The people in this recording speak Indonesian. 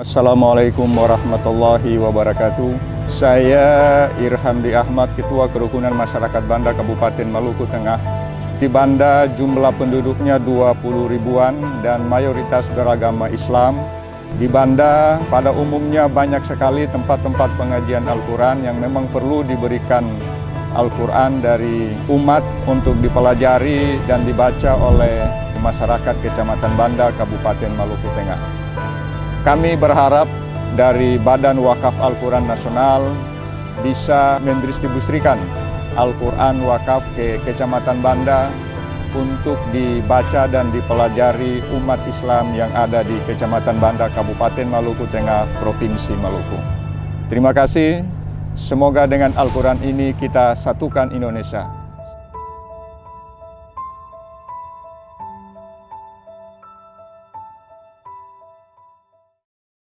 Assalamualaikum warahmatullahi wabarakatuh. Saya Irhamdi Ahmad, Ketua Kerukunan Masyarakat Banda Kabupaten Maluku Tengah. Di Banda jumlah penduduknya 20 ribuan dan mayoritas beragama Islam. Di Banda pada umumnya banyak sekali tempat-tempat pengajian Al-Quran yang memang perlu diberikan Al-Quran dari umat untuk dipelajari dan dibaca oleh masyarakat Kecamatan Banda, Kabupaten Maluku Tengah. Kami berharap dari Badan Wakaf Al-Quran Nasional bisa mendistribusikan Al-Quran Wakaf ke Kecamatan Banda untuk dibaca dan dipelajari umat Islam yang ada di Kecamatan Banda, Kabupaten Maluku Tengah, Provinsi Maluku. Terima kasih. Semoga dengan Al-Quran ini kita satukan Indonesia.